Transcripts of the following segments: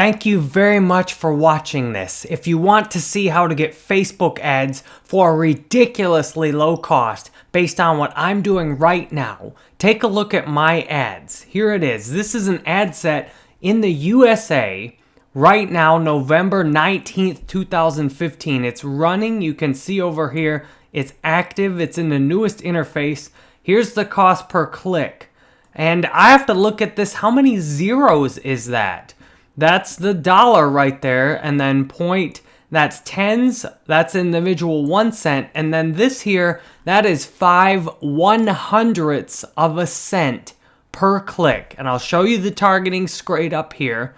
Thank you very much for watching this. If you want to see how to get Facebook ads for a ridiculously low cost based on what I'm doing right now, take a look at my ads. Here it is. This is an ad set in the USA right now, November 19th, 2015. It's running. You can see over here. It's active. It's in the newest interface. Here's the cost per click. And I have to look at this. How many zeros is that? That's the dollar right there. And then point, that's tens. That's individual one cent. And then this here, that is five one hundredths of a cent per click. And I'll show you the targeting straight up here.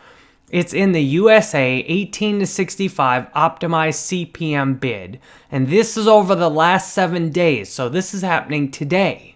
It's in the USA 18 to 65 optimized CPM bid. And this is over the last seven days. So this is happening today.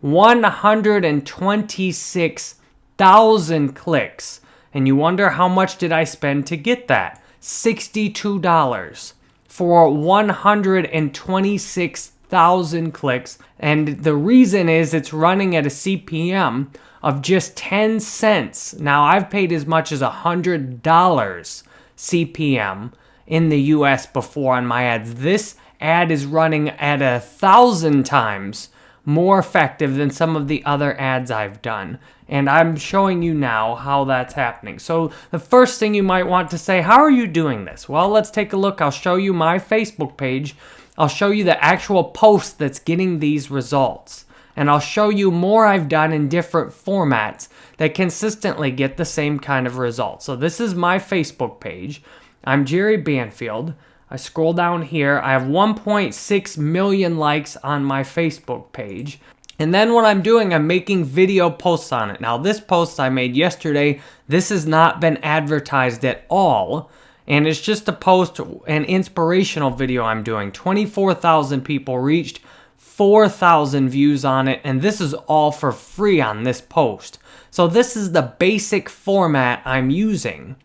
126,000 clicks. And you wonder how much did I spend to get that? $62 for 126,000 clicks. And the reason is it's running at a CPM of just 10 cents. Now, I've paid as much as $100 CPM in the US before on my ads. This ad is running at a thousand times more effective than some of the other ads I've done. And I'm showing you now how that's happening. So the first thing you might want to say, how are you doing this? Well, let's take a look. I'll show you my Facebook page. I'll show you the actual post that's getting these results. And I'll show you more I've done in different formats that consistently get the same kind of results. So this is my Facebook page. I'm Jerry Banfield. I scroll down here. I have 1.6 million likes on my Facebook page. And then what I'm doing, I'm making video posts on it. Now, this post I made yesterday, this has not been advertised at all. And it's just a post, an inspirational video I'm doing. 24,000 people reached, 4,000 views on it, and this is all for free on this post. So this is the basic format I'm using.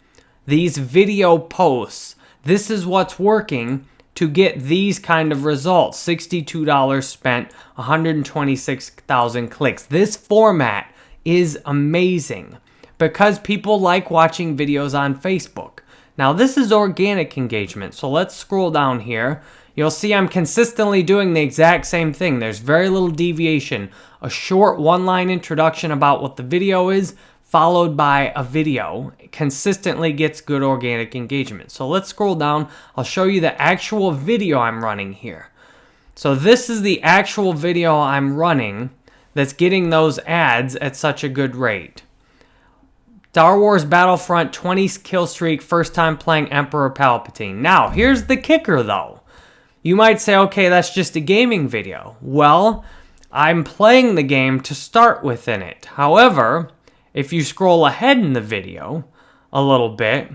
These video posts this is what's working to get these kind of results. $62 spent, 126,000 clicks. This format is amazing because people like watching videos on Facebook. Now this is organic engagement, so let's scroll down here. You'll see I'm consistently doing the exact same thing. There's very little deviation. A short one-line introduction about what the video is, followed by a video consistently gets good organic engagement. So let's scroll down. I'll show you the actual video I'm running here. So this is the actual video I'm running that's getting those ads at such a good rate. Star Wars Battlefront 20 kill streak, first time playing Emperor Palpatine. Now, here's the kicker though. You might say, okay, that's just a gaming video. Well, I'm playing the game to start within it. However, if you scroll ahead in the video a little bit,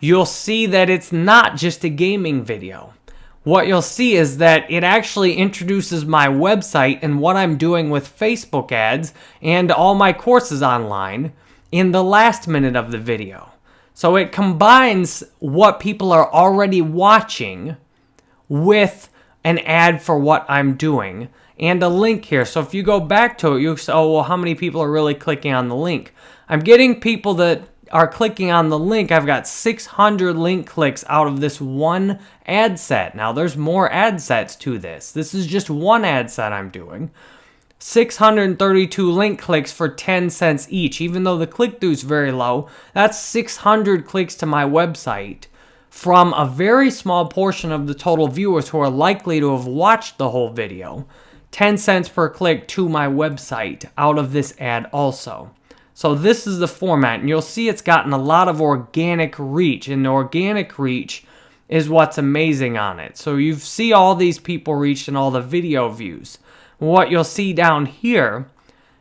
you'll see that it's not just a gaming video. What you'll see is that it actually introduces my website and what I'm doing with Facebook ads and all my courses online in the last minute of the video. So it combines what people are already watching with an ad for what I'm doing and a link here. So if you go back to it, you say, oh, well, how many people are really clicking on the link? I'm getting people that are clicking on the link. I've got 600 link clicks out of this one ad set. Now, there's more ad sets to this. This is just one ad set I'm doing. 632 link clicks for 10 cents each. Even though the click-through is very low, that's 600 clicks to my website from a very small portion of the total viewers who are likely to have watched the whole video. 10 cents per click to my website out of this ad also. So this is the format, and you'll see it's gotten a lot of organic reach, and the organic reach is what's amazing on it. So you see all these people reached and all the video views. What you'll see down here,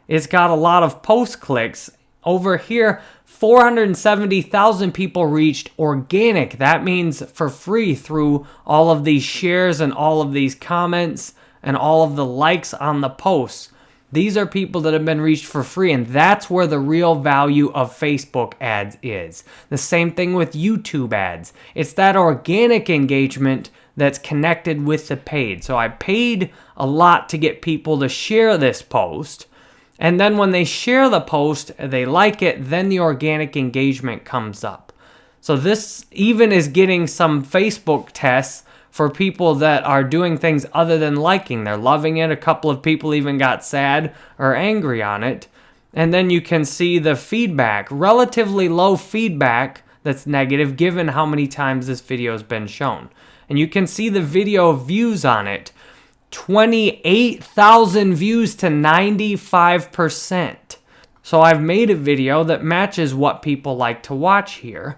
it's got a lot of post clicks. Over here, 470,000 people reached organic. That means for free through all of these shares and all of these comments and all of the likes on the posts. These are people that have been reached for free, and that's where the real value of Facebook ads is. The same thing with YouTube ads. It's that organic engagement that's connected with the paid. So I paid a lot to get people to share this post. And then when they share the post, they like it, then the organic engagement comes up. So this even is getting some Facebook tests for people that are doing things other than liking. They're loving it. A couple of people even got sad or angry on it. And then you can see the feedback, relatively low feedback that's negative given how many times this video has been shown. And you can see the video views on it. 28,000 views to 95%. So I've made a video that matches what people like to watch here.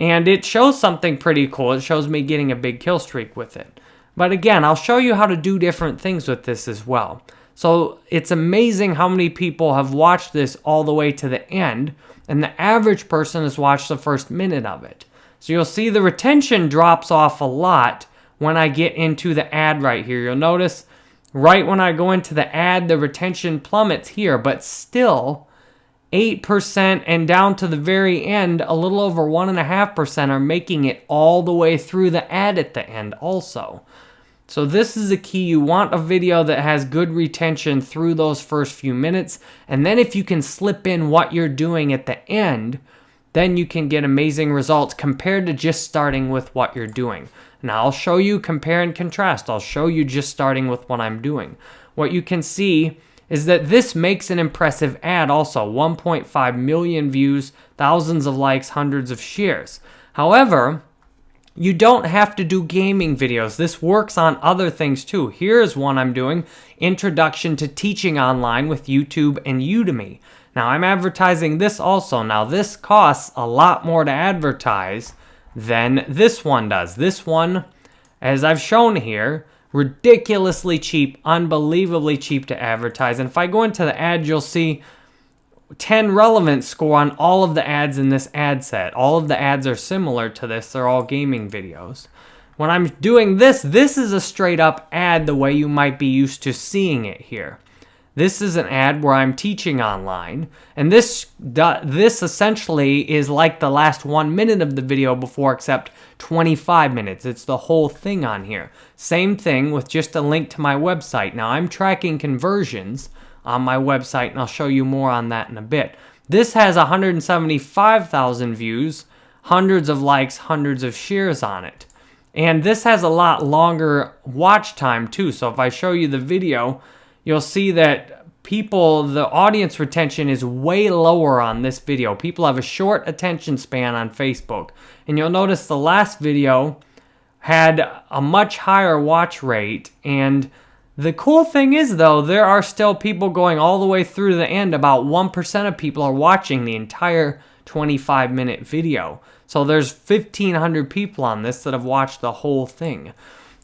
And it shows something pretty cool. It shows me getting a big kill streak with it. But again, I'll show you how to do different things with this as well. So it's amazing how many people have watched this all the way to the end, and the average person has watched the first minute of it. So you'll see the retention drops off a lot when I get into the ad right here. You'll notice right when I go into the ad, the retention plummets here, but still 8% and down to the very end, a little over 1.5% are making it all the way through the ad at the end also. So this is the key. You want a video that has good retention through those first few minutes. And then if you can slip in what you're doing at the end, then you can get amazing results compared to just starting with what you're doing. Now I'll show you compare and contrast. I'll show you just starting with what I'm doing. What you can see is that this makes an impressive ad also 1.5 million views, thousands of likes, hundreds of shares. However, you don't have to do gaming videos. This works on other things too. Here's one I'm doing Introduction to Teaching Online with YouTube and Udemy. Now, I'm advertising this also. Now, this costs a lot more to advertise than this one does. This one, as I've shown here, ridiculously cheap, unbelievably cheap to advertise. And if I go into the ad, you'll see 10 relevance score on all of the ads in this ad set. All of the ads are similar to this. They're all gaming videos. When I'm doing this, this is a straight up ad the way you might be used to seeing it here. This is an ad where I'm teaching online, and this this essentially is like the last one minute of the video before, except 25 minutes. It's the whole thing on here. Same thing with just a link to my website. Now I'm tracking conversions on my website, and I'll show you more on that in a bit. This has 175,000 views, hundreds of likes, hundreds of shares on it. And this has a lot longer watch time too. So if I show you the video, you'll see that people, the audience retention is way lower on this video. People have a short attention span on Facebook. And you'll notice the last video had a much higher watch rate. And the cool thing is, though, there are still people going all the way through to the end. About 1% of people are watching the entire 25 minute video. So there's 1,500 people on this that have watched the whole thing.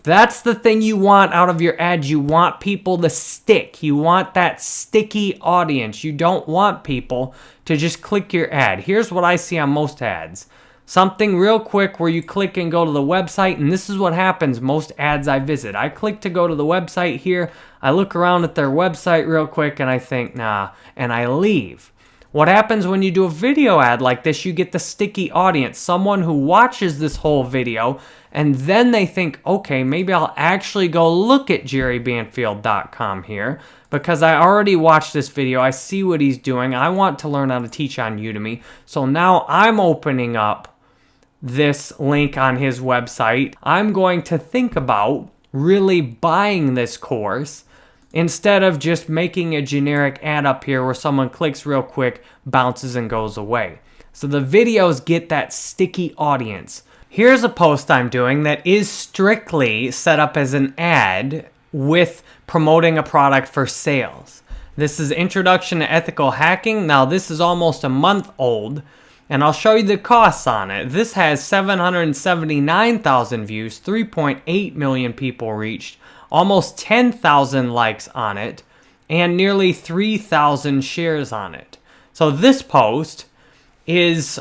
That's the thing you want out of your ads. You want people to stick. You want that sticky audience. You don't want people to just click your ad. Here's what I see on most ads. Something real quick where you click and go to the website, and this is what happens most ads I visit. I click to go to the website here, I look around at their website real quick, and I think, nah, and I leave. What happens when you do a video ad like this? You get the sticky audience, someone who watches this whole video and then they think, okay, maybe I'll actually go look at jerrybanfield.com here because I already watched this video. I see what he's doing. I want to learn how to teach on Udemy. So now I'm opening up this link on his website. I'm going to think about really buying this course instead of just making a generic ad up here where someone clicks real quick, bounces, and goes away. So the videos get that sticky audience. Here's a post I'm doing that is strictly set up as an ad with promoting a product for sales. This is Introduction to Ethical Hacking. Now, this is almost a month old, and I'll show you the costs on it. This has 779,000 views, 3.8 million people reached, almost 10,000 likes on it, and nearly 3,000 shares on it. So, this post is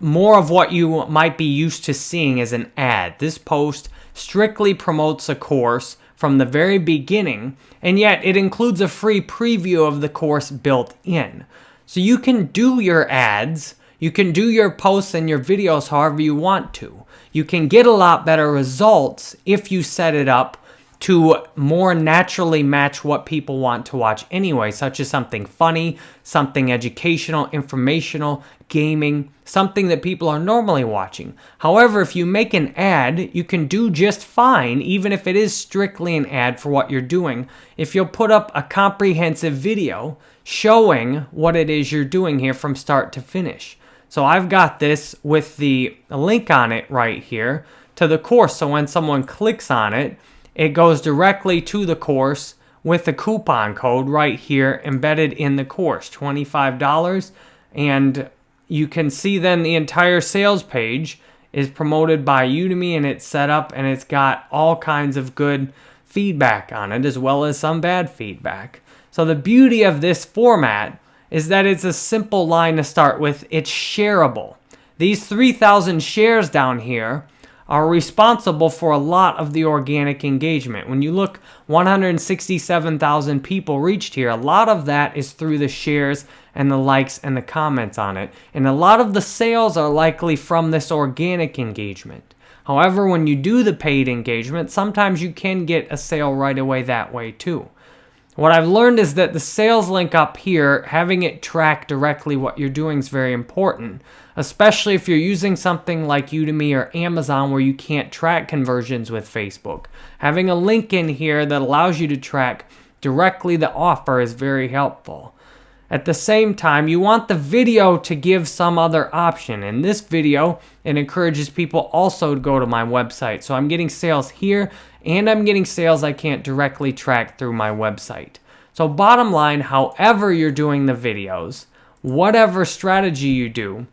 more of what you might be used to seeing as an ad. This post strictly promotes a course from the very beginning, and yet it includes a free preview of the course built in. So you can do your ads, you can do your posts and your videos however you want to. You can get a lot better results if you set it up to more naturally match what people want to watch anyway, such as something funny, something educational, informational, gaming, something that people are normally watching. However, if you make an ad, you can do just fine, even if it is strictly an ad for what you're doing, if you'll put up a comprehensive video showing what it is you're doing here from start to finish. So I've got this with the link on it right here to the course. So when someone clicks on it, it goes directly to the course with the coupon code right here embedded in the course, $25. And you can see then the entire sales page is promoted by Udemy and it's set up and it's got all kinds of good feedback on it as well as some bad feedback. So the beauty of this format is that it's a simple line to start with. It's shareable. These 3,000 shares down here are responsible for a lot of the organic engagement. When you look, 167,000 people reached here. A lot of that is through the shares and the likes and the comments on it. And a lot of the sales are likely from this organic engagement. However, when you do the paid engagement, sometimes you can get a sale right away that way too. What I've learned is that the sales link up here, having it track directly what you're doing is very important especially if you're using something like Udemy or Amazon where you can't track conversions with Facebook. Having a link in here that allows you to track directly the offer is very helpful. At the same time, you want the video to give some other option. In this video, it encourages people also to go to my website. So I'm getting sales here and I'm getting sales I can't directly track through my website. So bottom line, however you're doing the videos, whatever strategy you do,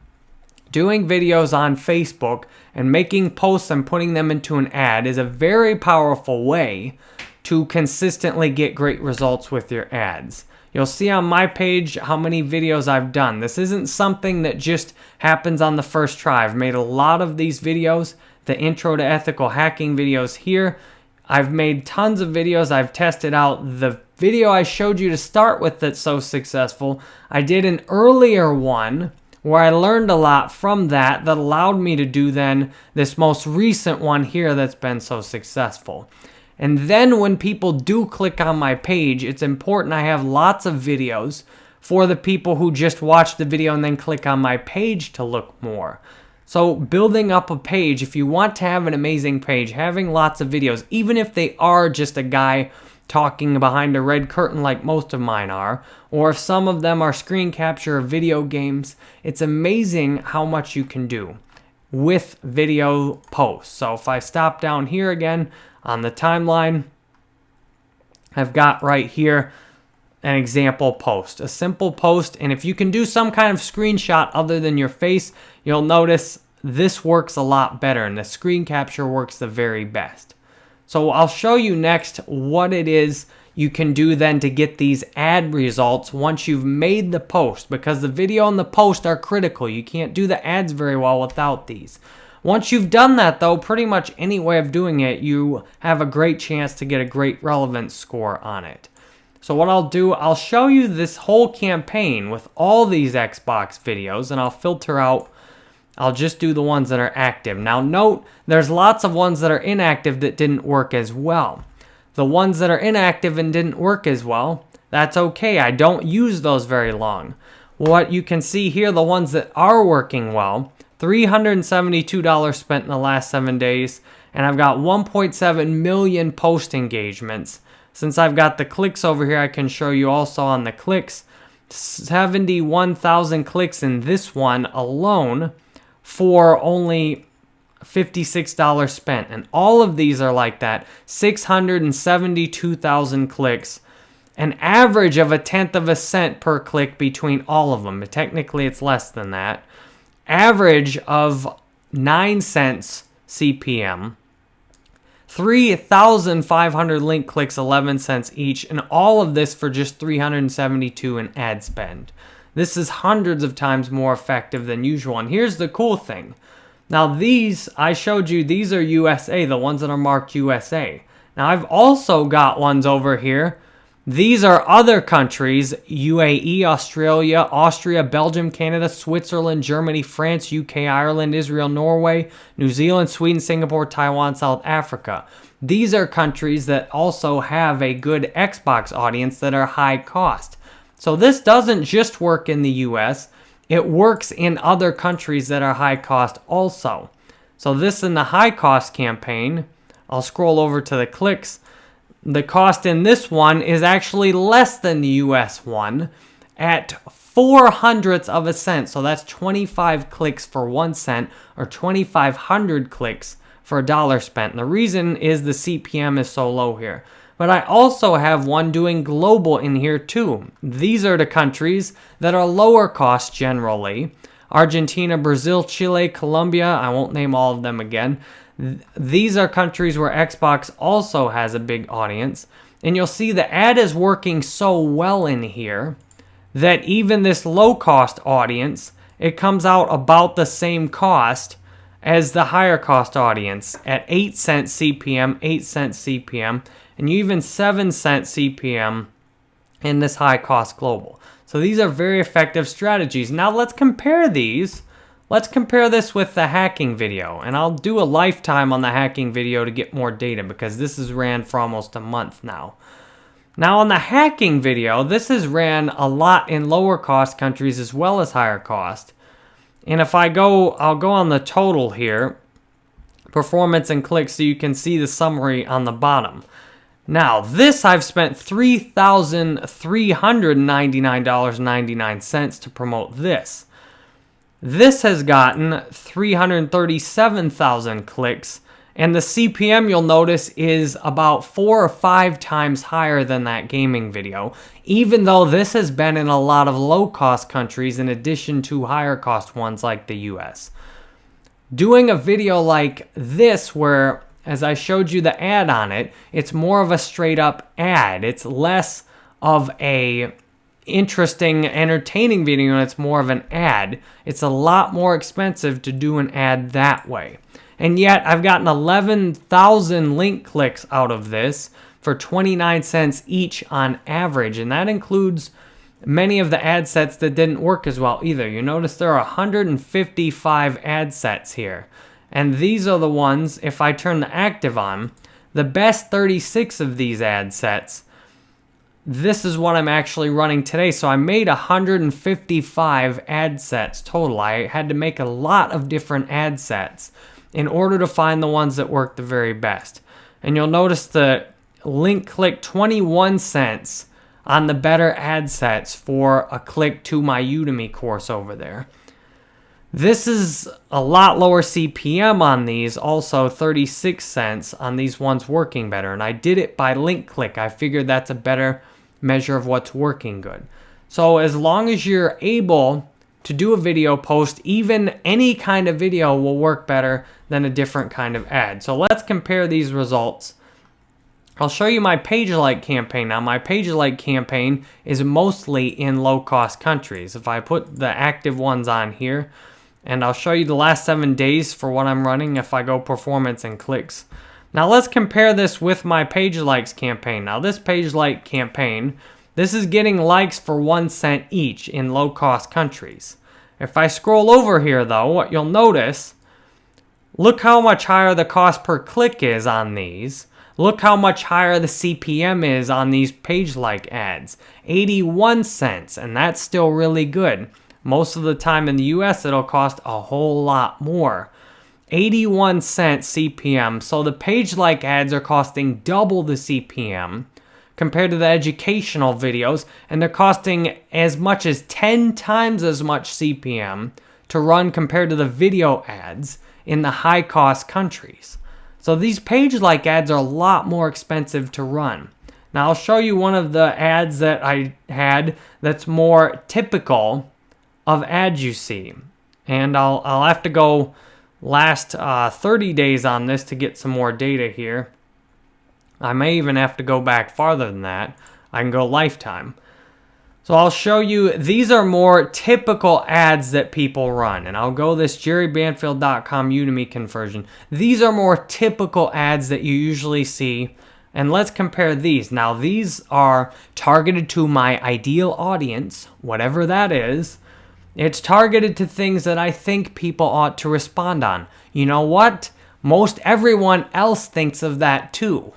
doing videos on Facebook and making posts and putting them into an ad is a very powerful way to consistently get great results with your ads. You'll see on my page how many videos I've done. This isn't something that just happens on the first try. I've made a lot of these videos, the intro to ethical hacking videos here. I've made tons of videos. I've tested out the video I showed you to start with that's so successful. I did an earlier one where I learned a lot from that that allowed me to do then this most recent one here that's been so successful. And then when people do click on my page, it's important I have lots of videos for the people who just watch the video and then click on my page to look more. So building up a page, if you want to have an amazing page, having lots of videos, even if they are just a guy talking behind a red curtain like most of mine are, or if some of them are screen capture of video games, it's amazing how much you can do with video posts. So if I stop down here again on the timeline, I've got right here an example post, a simple post. And if you can do some kind of screenshot other than your face, you'll notice this works a lot better and the screen capture works the very best. So I'll show you next what it is you can do then to get these ad results once you've made the post because the video and the post are critical. You can't do the ads very well without these. Once you've done that though, pretty much any way of doing it, you have a great chance to get a great relevance score on it. So what I'll do, I'll show you this whole campaign with all these Xbox videos and I'll filter out I'll just do the ones that are active. Now note, there's lots of ones that are inactive that didn't work as well. The ones that are inactive and didn't work as well, that's okay. I don't use those very long. What you can see here, the ones that are working well, $372 spent in the last seven days, and I've got 1.7 million post engagements. Since I've got the clicks over here, I can show you also on the clicks. 71,000 clicks in this one alone for only $56 spent. And all of these are like that 672,000 clicks, an average of a tenth of a cent per click between all of them. Technically, it's less than that. Average of 9 cents CPM. 3,500 link clicks, 11 cents each, and all of this for just 372 in ad spend. This is hundreds of times more effective than usual. And here's the cool thing. Now these, I showed you, these are USA, the ones that are marked USA. Now I've also got ones over here These are other countries UAE, Australia, Austria, Belgium, Canada, Switzerland, Germany, France, UK, Ireland, Israel, Norway, New Zealand, Sweden, Singapore, Taiwan, South Africa. These are countries that also have a good Xbox audience that are high cost. So this doesn't just work in the US, it works in other countries that are high cost also. So this in the high cost campaign, I'll scroll over to the clicks the cost in this one is actually less than the US one at four hundredths of a cent. So that's 25 clicks for one cent or 2,500 clicks for a dollar spent. And the reason is the CPM is so low here. But I also have one doing global in here too. These are the countries that are lower cost generally. Argentina, Brazil, Chile, Colombia, I won't name all of them again. These are countries where Xbox also has a big audience. And you'll see the ad is working so well in here that even this low cost audience, it comes out about the same cost as the higher cost audience at 8 cent CPM, 8 cent CPM, and you even 7 cent CPM in this high cost global. So these are very effective strategies. Now let's compare these Let's compare this with the hacking video, and I'll do a lifetime on the hacking video to get more data because this is ran for almost a month now. Now on the hacking video, this is ran a lot in lower cost countries as well as higher cost. And if I go, I'll go on the total here, performance and clicks so you can see the summary on the bottom. Now, this I've spent $3,399.99 to promote this. This has gotten 337,000 clicks, and the CPM you'll notice is about four or five times higher than that gaming video, even though this has been in a lot of low cost countries in addition to higher cost ones like the US. Doing a video like this, where as I showed you the ad on it, it's more of a straight up ad, it's less of a interesting, entertaining video and it's more of an ad. It's a lot more expensive to do an ad that way. And yet I've gotten 11,000 link clicks out of this for 29 cents each on average. And that includes many of the ad sets that didn't work as well either. You notice there are 155 ad sets here. And these are the ones, if I turn the active on, the best 36 of these ad sets this is what I'm actually running today. So I made 155 ad sets total. I had to make a lot of different ad sets in order to find the ones that work the very best. And you'll notice the link click 21 cents on the better ad sets for a click to my Udemy course over there. This is a lot lower CPM on these, also 36 cents on these ones working better. And I did it by link click. I figured that's a better measure of what's working good. So as long as you're able to do a video post, even any kind of video will work better than a different kind of ad. So let's compare these results. I'll show you my page like campaign. Now my page like campaign is mostly in low cost countries. If I put the active ones on here, and I'll show you the last seven days for what I'm running if I go performance and clicks. Now let's compare this with my page likes campaign. Now this page like campaign, this is getting likes for one cent each in low cost countries. If I scroll over here though, what you'll notice, look how much higher the cost per click is on these. Look how much higher the CPM is on these page like ads. 81 cents, and that's still really good. Most of the time in the US, it'll cost a whole lot more. 81 cent CPM. So the page like ads are costing double the CPM compared to the educational videos, and they're costing as much as 10 times as much CPM to run compared to the video ads in the high cost countries. So these page like ads are a lot more expensive to run. Now I'll show you one of the ads that I had that's more typical of ads you see. And I'll, I'll have to go last uh, 30 days on this to get some more data here. I may even have to go back farther than that. I can go lifetime. So I'll show you, these are more typical ads that people run. And I'll go this jerrybanfield.com Udemy conversion. These are more typical ads that you usually see And let's compare these. Now, these are targeted to my ideal audience, whatever that is. It's targeted to things that I think people ought to respond on. You know what? Most everyone else thinks of that too.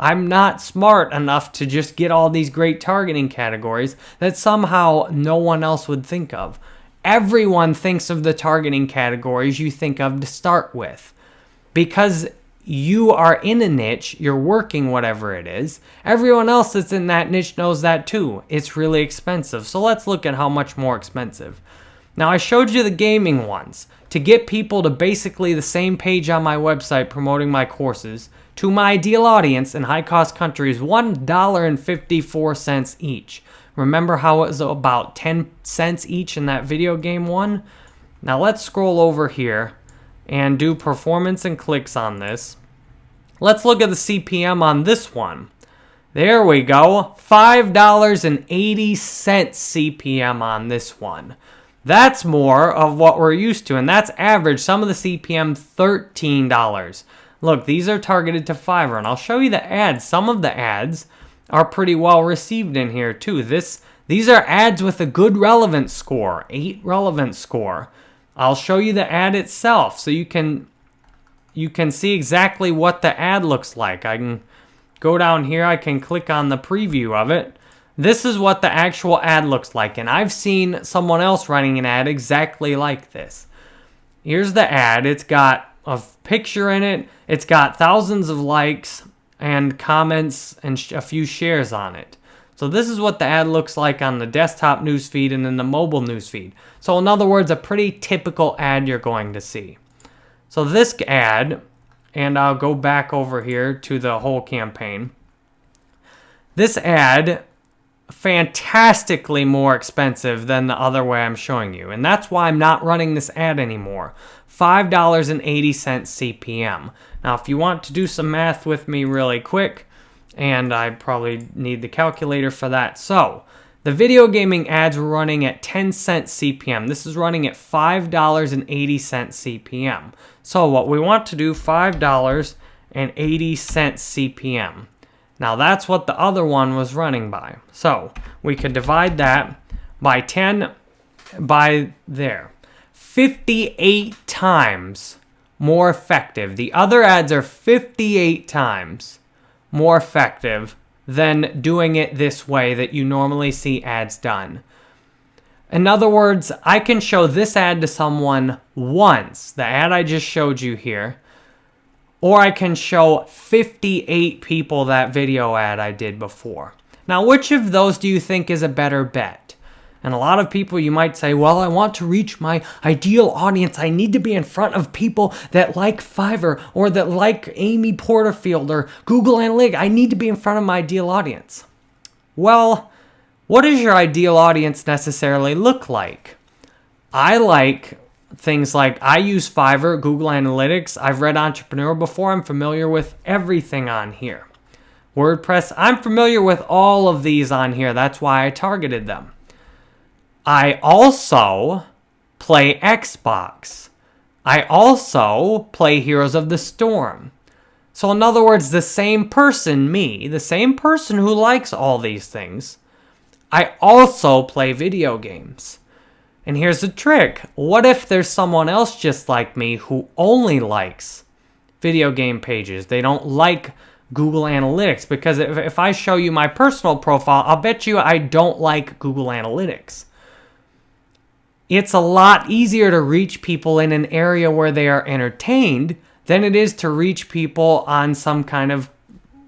I'm not smart enough to just get all these great targeting categories that somehow no one else would think of. Everyone thinks of the targeting categories you think of to start with. Because you are in a niche, you're working whatever it is. Everyone else that's in that niche knows that too. It's really expensive. So let's look at how much more expensive. Now I showed you the gaming ones. To get people to basically the same page on my website promoting my courses to my ideal audience in high cost countries, $1.54 each. Remember how it was about 10 cents each in that video game one? Now let's scroll over here and do performance and clicks on this. Let's look at the CPM on this one. There we go. $5.80 CPM on this one. That's more of what we're used to, and that's average. Some of the CPM, $13. Look, these are targeted to Fiverr, and I'll show you the ads. Some of the ads are pretty well received in here, too. This These are ads with a good relevance score, 8 relevance score. I'll show you the ad itself so you can you can see exactly what the ad looks like. I can go down here, I can click on the preview of it. This is what the actual ad looks like, and I've seen someone else running an ad exactly like this. Here's the ad. It's got a picture in it. It's got thousands of likes and comments and a few shares on it. So this is what the ad looks like on the desktop newsfeed and then the mobile newsfeed. So in other words, a pretty typical ad you're going to see. So this ad, and I'll go back over here to the whole campaign. This ad, fantastically more expensive than the other way I'm showing you. And that's why I'm not running this ad anymore. $5.80 CPM. Now, if you want to do some math with me really quick, and I probably need the calculator for that. So, the video gaming ads were running at 10 cents CPM. This is running at $5.80 CPM. So, what we want to do, $5.80 CPM. Now, that's what the other one was running by. So, we could divide that by 10 by there. 58 times more effective. The other ads are 58 times more effective than doing it this way that you normally see ads done. In other words, I can show this ad to someone once, the ad I just showed you here, or I can show 58 people that video ad I did before. Now, which of those do you think is a better bet? And a lot of people, you might say, well, I want to reach my ideal audience. I need to be in front of people that like Fiverr or that like Amy Porterfield or Google Analytics. I need to be in front of my ideal audience. Well, what does your ideal audience necessarily look like? I like things like I use Fiverr, Google Analytics. I've read Entrepreneur before. I'm familiar with everything on here. WordPress, I'm familiar with all of these on here. That's why I targeted them. I also play Xbox. I also play Heroes of the Storm. So, in other words, the same person, me, the same person who likes all these things, I also play video games. And here's the trick what if there's someone else just like me who only likes video game pages? They don't like Google Analytics because if, if I show you my personal profile, I'll bet you I don't like Google Analytics it's a lot easier to reach people in an area where they are entertained than it is to reach people on some kind of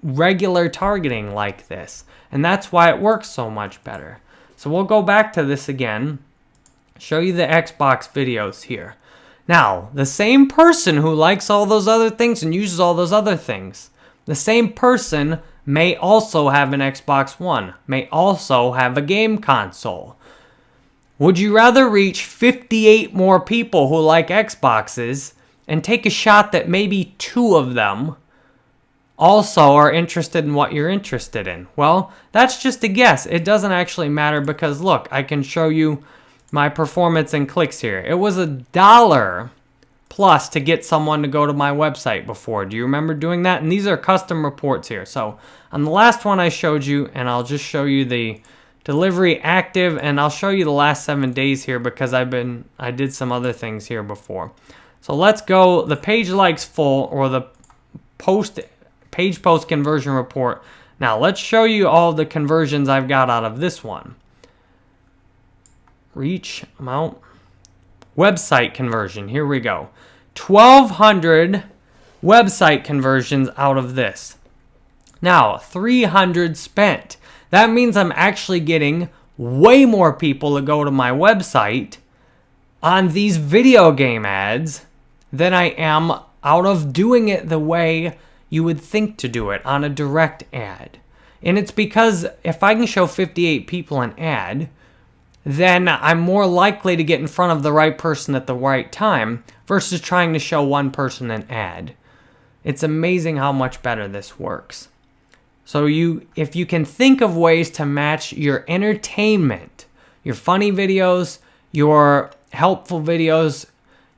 regular targeting like this. And that's why it works so much better. So we'll go back to this again, show you the Xbox videos here. Now, the same person who likes all those other things and uses all those other things, the same person may also have an Xbox One, may also have a game console. Would you rather reach 58 more people who like Xboxes and take a shot that maybe two of them also are interested in what you're interested in? Well, that's just a guess. It doesn't actually matter because look, I can show you my performance and clicks here. It was a dollar plus to get someone to go to my website before. Do you remember doing that? And these are custom reports here. So on the last one I showed you, and I'll just show you the delivery active, and I'll show you the last seven days here because I've been, I did some other things here before. So let's go, the page likes full, or the post page post conversion report. Now let's show you all the conversions I've got out of this one. Reach amount. Website conversion. Here we go. 1,200 website conversions out of this. Now, 300 spent. That means I'm actually getting way more people to go to my website on these video game ads than I am out of doing it the way you would think to do it on a direct ad. And it's because if I can show 58 people an ad, then I'm more likely to get in front of the right person at the right time versus trying to show one person an ad. It's amazing how much better this works. So you if you can think of ways to match your entertainment, your funny videos, your helpful videos,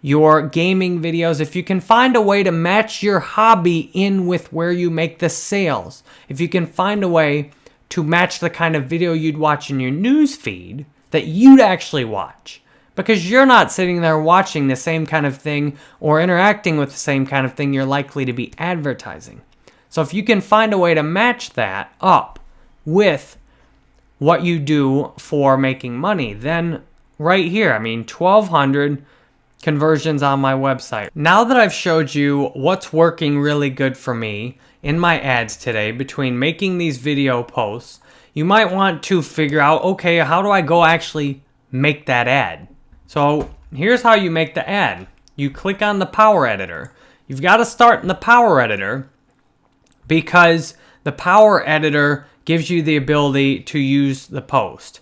your gaming videos, if you can find a way to match your hobby in with where you make the sales, if you can find a way to match the kind of video you'd watch in your news feed, that you'd actually watch because you're not sitting there watching the same kind of thing or interacting with the same kind of thing you're likely to be advertising. So if you can find a way to match that up with what you do for making money, then right here, I mean 1200 conversions on my website. Now that I've showed you what's working really good for me in my ads today between making these video posts you might want to figure out, okay, how do I go actually make that ad? So here's how you make the ad. You click on the Power Editor. You've got to start in the Power Editor because the Power Editor gives you the ability to use the post.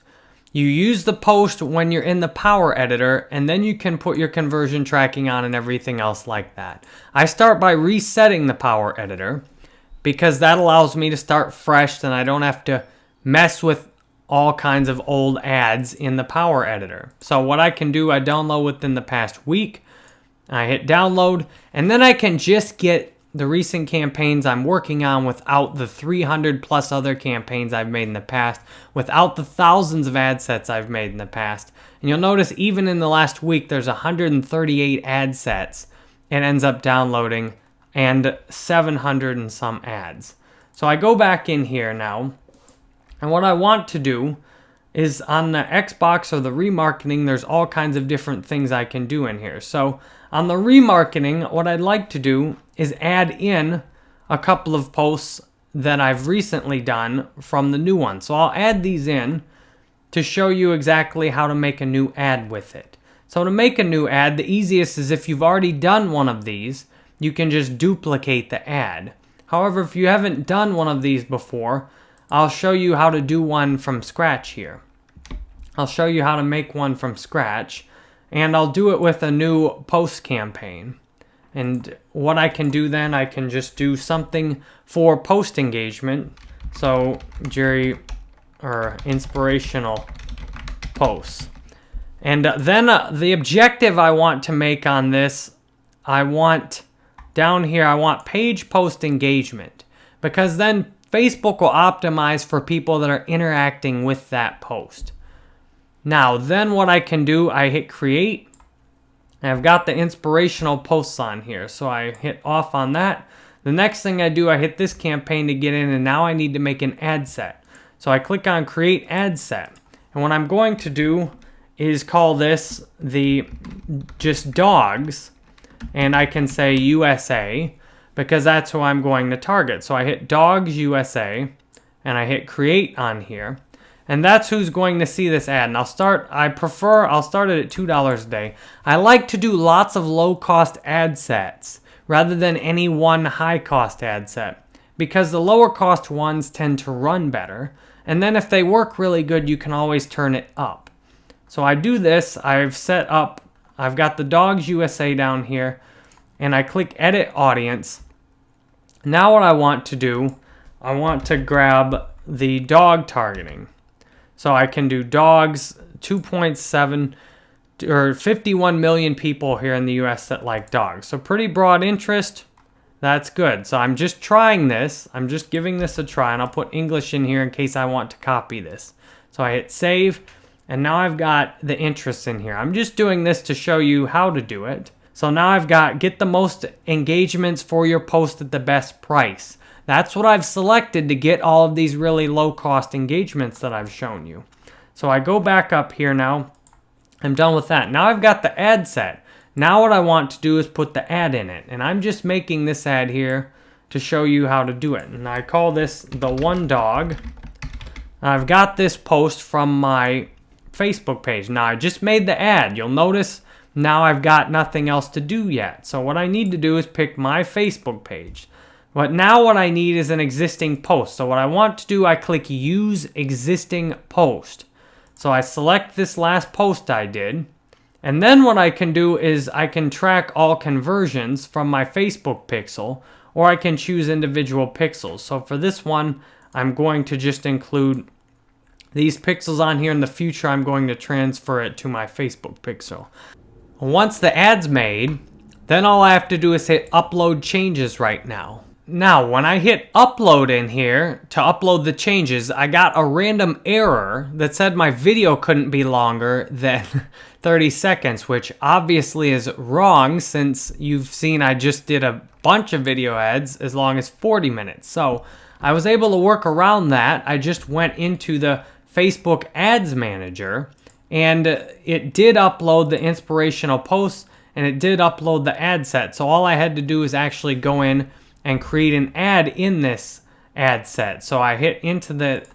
You use the post when you're in the Power Editor, and then you can put your conversion tracking on and everything else like that. I start by resetting the Power Editor because that allows me to start fresh and I don't have to mess with all kinds of old ads in the Power Editor. So what I can do, I download within the past week. I hit download, and then I can just get the recent campaigns I'm working on without the 300 plus other campaigns I've made in the past, without the thousands of ad sets I've made in the past. And you'll notice even in the last week, there's 138 ad sets it ends up downloading and 700 and some ads. So I go back in here now and what I want to do is on the Xbox or the remarketing, there's all kinds of different things I can do in here. So on the remarketing, what I'd like to do is add in a couple of posts that I've recently done from the new one. So I'll add these in to show you exactly how to make a new ad with it. So to make a new ad, the easiest is if you've already done one of these, you can just duplicate the ad. However, if you haven't done one of these before, I'll show you how to do one from scratch here. I'll show you how to make one from scratch and I'll do it with a new post campaign. And what I can do then, I can just do something for post engagement. So Jerry, or inspirational posts. And then uh, the objective I want to make on this, I want down here, I want page post engagement because then Facebook will optimize for people that are interacting with that post. Now, then what I can do, I hit create. I've got the inspirational posts on here. So I hit off on that. The next thing I do, I hit this campaign to get in and now I need to make an ad set. So I click on create ad set. And what I'm going to do is call this the just dogs. And I can say USA because that's who I'm going to target. So I hit Dogs USA and I hit create on here. And that's who's going to see this ad. And I'll start, I prefer, I'll start it at $2 a day. I like to do lots of low cost ad sets rather than any one high cost ad set because the lower cost ones tend to run better. And then if they work really good, you can always turn it up. So I do this, I've set up, I've got the Dogs USA down here and I click edit audience now what I want to do, I want to grab the dog targeting. So I can do dogs 2.7 or 51 million people here in the US that like dogs. So pretty broad interest. That's good. So I'm just trying this. I'm just giving this a try and I'll put English in here in case I want to copy this. So I hit save and now I've got the interest in here. I'm just doing this to show you how to do it. So now I've got get the most engagements for your post at the best price. That's what I've selected to get all of these really low cost engagements that I've shown you. So I go back up here now. I'm done with that. Now I've got the ad set. Now what I want to do is put the ad in it. And I'm just making this ad here to show you how to do it. And I call this the one dog. I've got this post from my Facebook page. Now I just made the ad. You'll notice now I've got nothing else to do yet. So what I need to do is pick my Facebook page. But now what I need is an existing post. So what I want to do, I click use existing post. So I select this last post I did. And then what I can do is I can track all conversions from my Facebook pixel or I can choose individual pixels. So for this one, I'm going to just include these pixels on here. In the future, I'm going to transfer it to my Facebook pixel. Once the ad's made, then all I have to do is hit upload changes right now. Now, when I hit upload in here to upload the changes, I got a random error that said my video couldn't be longer than 30 seconds, which obviously is wrong since you've seen I just did a bunch of video ads as long as 40 minutes. So I was able to work around that. I just went into the Facebook Ads Manager and it did upload the inspirational posts and it did upload the ad set. So all I had to do is actually go in and create an ad in this ad set. So I hit into the,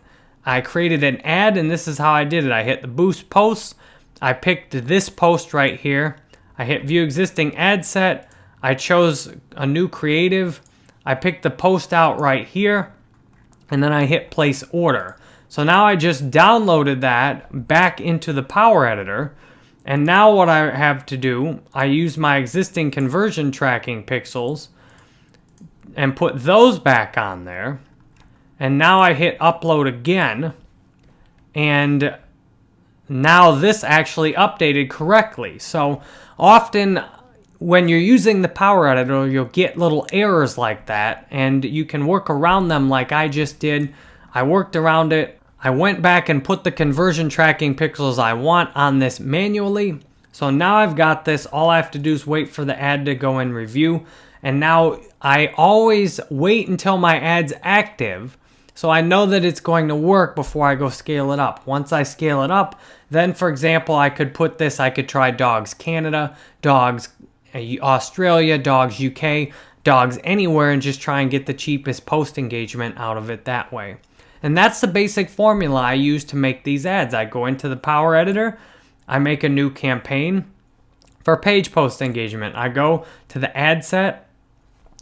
I created an ad and this is how I did it. I hit the boost posts. I picked this post right here. I hit view existing ad set. I chose a new creative. I picked the post out right here and then I hit place order. So now I just downloaded that back into the Power Editor. And now what I have to do, I use my existing conversion tracking pixels and put those back on there. And now I hit upload again. And now this actually updated correctly. So often when you're using the Power Editor, you'll get little errors like that. And you can work around them like I just did. I worked around it. I went back and put the conversion tracking pixels I want on this manually. So now I've got this. All I have to do is wait for the ad to go in review. And now I always wait until my ad's active so I know that it's going to work before I go scale it up. Once I scale it up, then for example, I could put this, I could try dogs Canada, dogs uh, Australia, dogs UK, dogs anywhere and just try and get the cheapest post engagement out of it that way. And that's the basic formula I use to make these ads. I go into the Power Editor, I make a new campaign for page post engagement. I go to the ad set,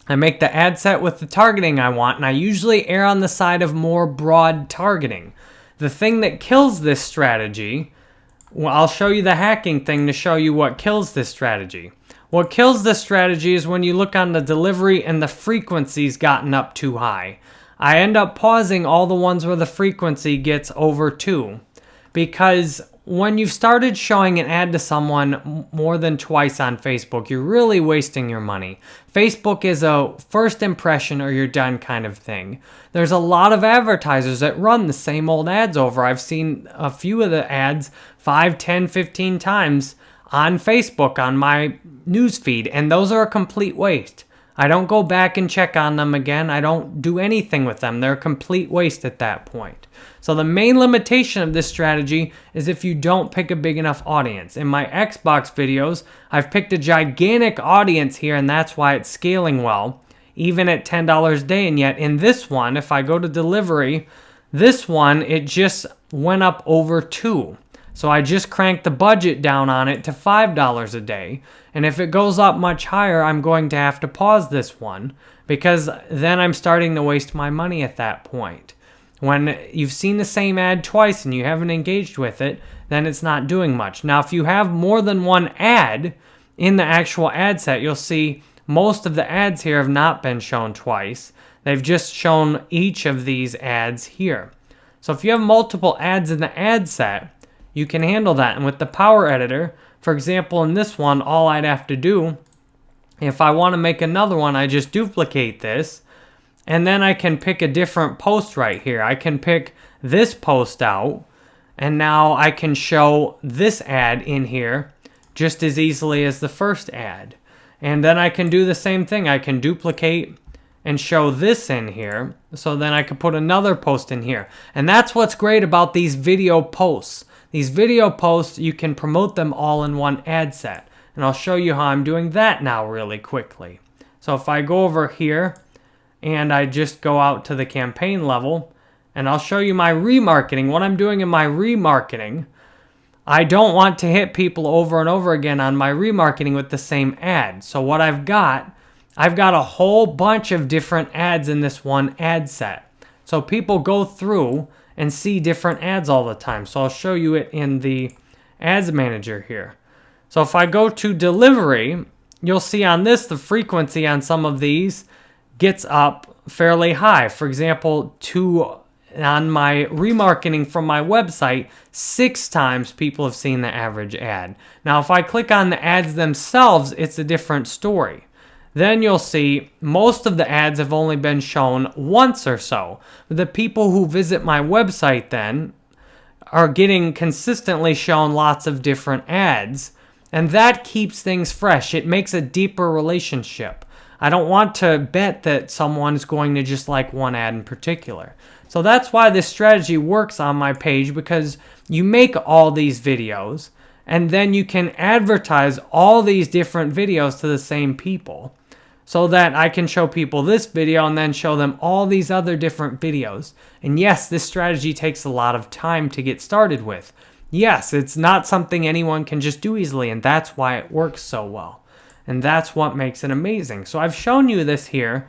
I make the ad set with the targeting I want, and I usually err on the side of more broad targeting. The thing that kills this strategy, well, I'll show you the hacking thing to show you what kills this strategy. What kills this strategy is when you look on the delivery and the frequency's gotten up too high. I end up pausing all the ones where the frequency gets over 2 because when you've started showing an ad to someone more than twice on Facebook, you're really wasting your money. Facebook is a first impression or you're done kind of thing. There's a lot of advertisers that run the same old ads over. I've seen a few of the ads 5, 10, 15 times on Facebook on my newsfeed, and those are a complete waste. I don't go back and check on them again. I don't do anything with them. They're a complete waste at that point. So the main limitation of this strategy is if you don't pick a big enough audience. In my Xbox videos, I've picked a gigantic audience here and that's why it's scaling well, even at $10 a day. And yet in this one, if I go to delivery, this one, it just went up over two. So I just cranked the budget down on it to $5 a day. And if it goes up much higher, I'm going to have to pause this one because then I'm starting to waste my money at that point. When you've seen the same ad twice and you haven't engaged with it, then it's not doing much. Now, if you have more than one ad in the actual ad set, you'll see most of the ads here have not been shown twice. They've just shown each of these ads here. So if you have multiple ads in the ad set, you can handle that. And with the Power Editor, For example, in this one, all I'd have to do, if I want to make another one, I just duplicate this, and then I can pick a different post right here. I can pick this post out, and now I can show this ad in here just as easily as the first ad. And then I can do the same thing. I can duplicate and show this in here. So then I could put another post in here. And that's what's great about these video posts. These video posts, you can promote them all in one ad set. And I'll show you how I'm doing that now really quickly. So if I go over here and I just go out to the campaign level and I'll show you my remarketing, what I'm doing in my remarketing. I don't want to hit people over and over again on my remarketing with the same ad. So what I've got, I've got a whole bunch of different ads in this one ad set. So people go through and see different ads all the time. So I'll show you it in the ads manager here. So if I go to delivery, you'll see on this, the frequency on some of these gets up fairly high. For example, to on my remarketing from my website, six times people have seen the average ad. Now, if I click on the ads themselves, it's a different story. Then you'll see most of the ads have only been shown once or so. The people who visit my website then are getting consistently shown lots of different ads, and that keeps things fresh. It makes a deeper relationship. I don't want to bet that someone's going to just like one ad in particular. So that's why this strategy works on my page because you make all these videos and then you can advertise all these different videos to the same people so that I can show people this video and then show them all these other different videos. And yes, this strategy takes a lot of time to get started with. Yes, it's not something anyone can just do easily and that's why it works so well. And that's what makes it amazing. So I've shown you this here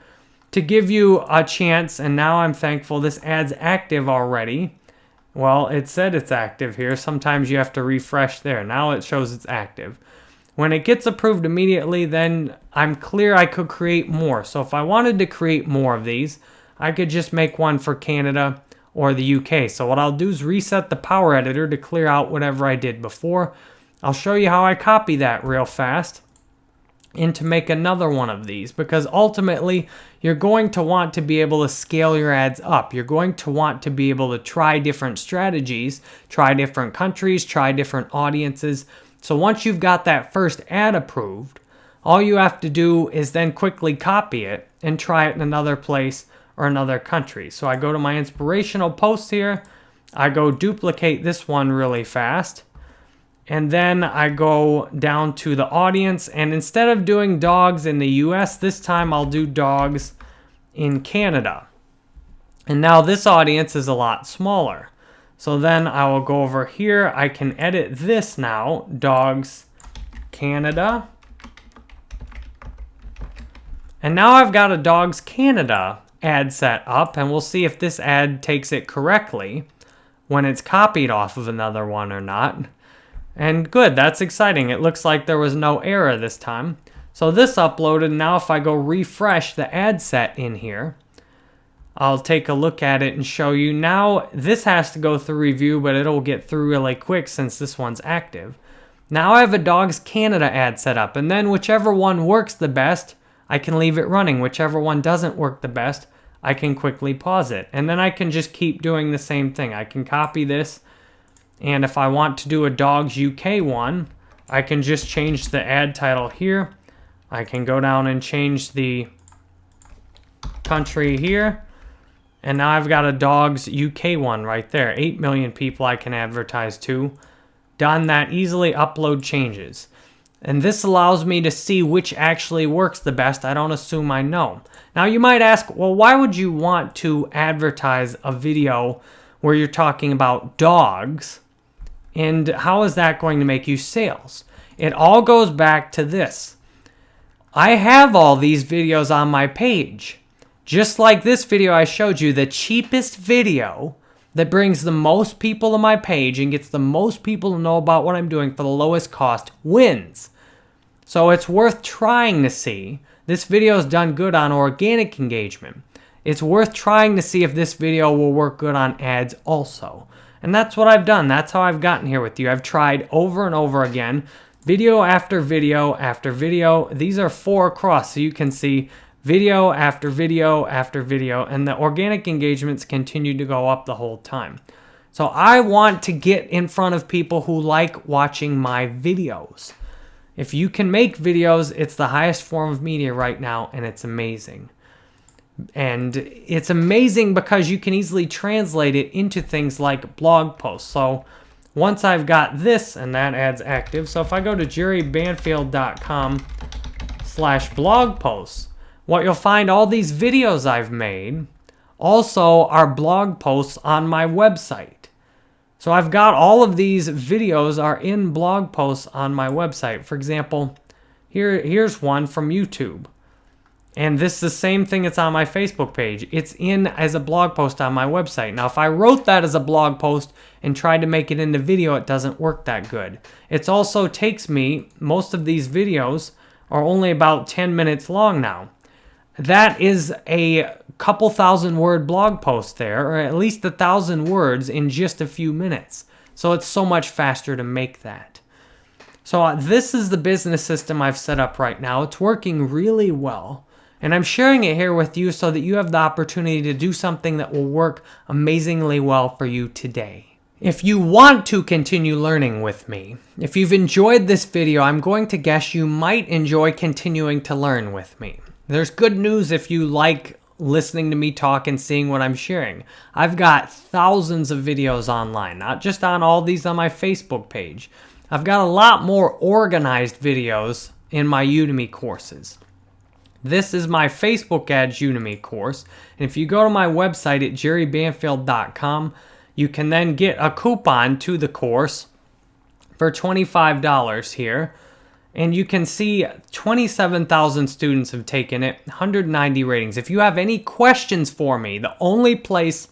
to give you a chance, and now I'm thankful this ad's active already. Well, it said it's active here. Sometimes you have to refresh there. Now it shows it's active. When it gets approved immediately, then I'm clear I could create more. So if I wanted to create more of these, I could just make one for Canada or the UK. So what I'll do is reset the Power Editor to clear out whatever I did before. I'll show you how I copy that real fast and to make another one of these because ultimately you're going to want to be able to scale your ads up. You're going to want to be able to try different strategies, try different countries, try different audiences. So once you've got that first ad approved, all you have to do is then quickly copy it and try it in another place or another country. So I go to my inspirational post here. I go duplicate this one really fast. And then I go down to the audience. And instead of doing dogs in the US, this time I'll do dogs in Canada. And now this audience is a lot smaller. So then I will go over here. I can edit this now, dogs Canada. And now I've got a Dogs Canada ad set up and we'll see if this ad takes it correctly when it's copied off of another one or not. And good, that's exciting. It looks like there was no error this time. So this uploaded, now if I go refresh the ad set in here, I'll take a look at it and show you. Now this has to go through review, but it'll get through really quick since this one's active. Now I have a Dogs Canada ad set up, and then whichever one works the best, I can leave it running. Whichever one doesn't work the best, I can quickly pause it. And then I can just keep doing the same thing. I can copy this and if I want to do a Dogs UK one, I can just change the ad title here. I can go down and change the country here. And now I've got a Dogs UK one right there. 8 million people I can advertise to. Done that easily, upload changes. And this allows me to see which actually works the best. I don't assume I know. Now you might ask, well, why would you want to advertise a video where you're talking about dogs and how is that going to make you sales? It all goes back to this. I have all these videos on my page. Just like this video I showed you, the cheapest video that brings the most people to my page and gets the most people to know about what I'm doing for the lowest cost wins. So it's worth trying to see. This video is done good on organic engagement. It's worth trying to see if this video will work good on ads also. And that's what I've done. That's how I've gotten here with you. I've tried over and over again video after video after video. These are four across, so you can see video after video after video, and the organic engagements continue to go up the whole time. So I want to get in front of people who like watching my videos. If you can make videos, it's the highest form of media right now, and it's amazing. And it's amazing because you can easily translate it into things like blog posts. So once I've got this, and that ad's active, so if I go to jerrybanfield.com slash blog posts, what you'll find all these videos I've made also are blog posts on my website. So I've got all of these videos are in blog posts on my website. For example, here here's one from YouTube. And this is the same thing that's on my Facebook page. It's in as a blog post on my website. Now, if I wrote that as a blog post and tried to make it into video, it doesn't work that good. It also takes me, most of these videos are only about 10 minutes long now. That is a couple thousand word blog post there, or at least a thousand words in just a few minutes. So it's so much faster to make that. So uh, this is the business system I've set up right now. It's working really well. And I'm sharing it here with you so that you have the opportunity to do something that will work amazingly well for you today. If you want to continue learning with me, if you've enjoyed this video, I'm going to guess you might enjoy continuing to learn with me. There's good news if you like listening to me talk and seeing what I'm sharing. I've got thousands of videos online, not just on all these on my Facebook page. I've got a lot more organized videos in my Udemy courses. This is my Facebook Ads Udemy course. And if you go to my website at jerrybanfield.com, you can then get a coupon to the course for $25 here. And you can see 27,000 students have taken it, 190 ratings. If you have any questions for me, the only place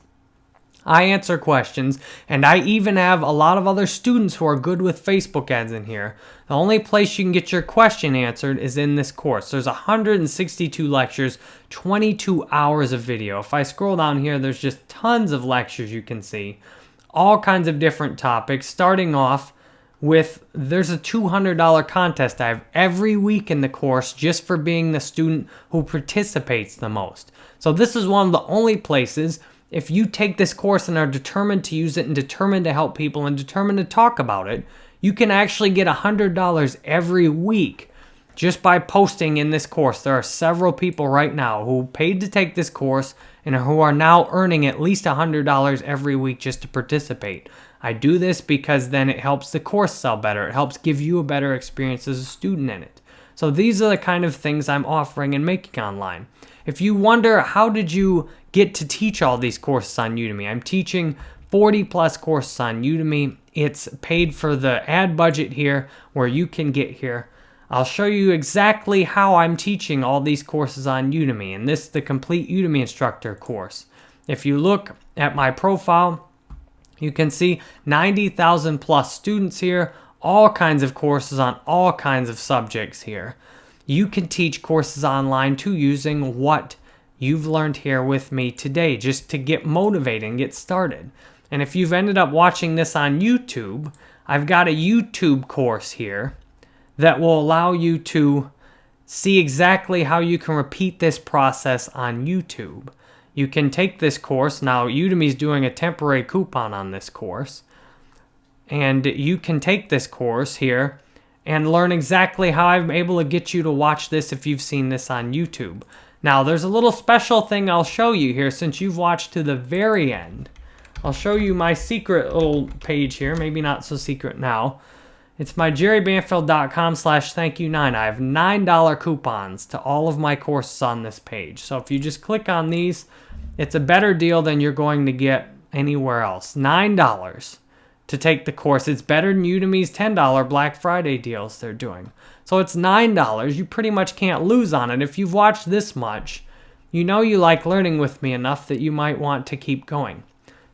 I answer questions, and I even have a lot of other students who are good with Facebook ads in here. The only place you can get your question answered is in this course. There's 162 lectures, 22 hours of video. If I scroll down here, there's just tons of lectures you can see. All kinds of different topics, starting off with there's a $200 contest I have every week in the course just for being the student who participates the most. So this is one of the only places if you take this course and are determined to use it and determined to help people and determined to talk about it, you can actually get $100 every week just by posting in this course. There are several people right now who paid to take this course and who are now earning at least $100 every week just to participate. I do this because then it helps the course sell better. It helps give you a better experience as a student in it. So these are the kind of things I'm offering and making online. If you wonder how did you get to teach all these courses on Udemy, I'm teaching 40 plus courses on Udemy. It's paid for the ad budget here where you can get here. I'll show you exactly how I'm teaching all these courses on Udemy and this is the complete Udemy instructor course. If you look at my profile, you can see 90,000 plus students here, all kinds of courses on all kinds of subjects here. You can teach courses online too using what you've learned here with me today just to get motivated and get started. And if you've ended up watching this on YouTube, I've got a YouTube course here that will allow you to see exactly how you can repeat this process on YouTube you can take this course. Now, Udemy's doing a temporary coupon on this course. And you can take this course here and learn exactly how I'm able to get you to watch this if you've seen this on YouTube. Now, there's a little special thing I'll show you here since you've watched to the very end. I'll show you my secret little page here, maybe not so secret now. It's my jerrybanfield.com slash thank you nine. I have $9 coupons to all of my courses on this page. So if you just click on these, it's a better deal than you're going to get anywhere else. $9 to take the course. It's better than Udemy's $10 Black Friday deals they're doing. So it's $9. You pretty much can't lose on it. If you've watched this much, you know you like learning with me enough that you might want to keep going.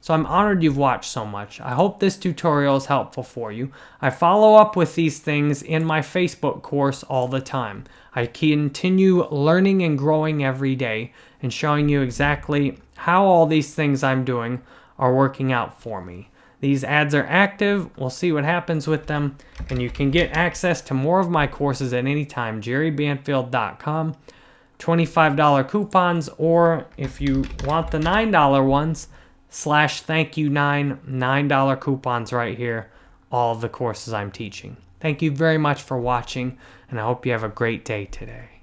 So I'm honored you've watched so much. I hope this tutorial is helpful for you. I follow up with these things in my Facebook course all the time. I continue learning and growing every day and showing you exactly how all these things I'm doing are working out for me. These ads are active. We'll see what happens with them. And you can get access to more of my courses at any time. JerryBanfield.com. $25 coupons, or if you want the $9 ones, slash thank you nine, $9 coupons right here. All the courses I'm teaching. Thank you very much for watching, and I hope you have a great day today.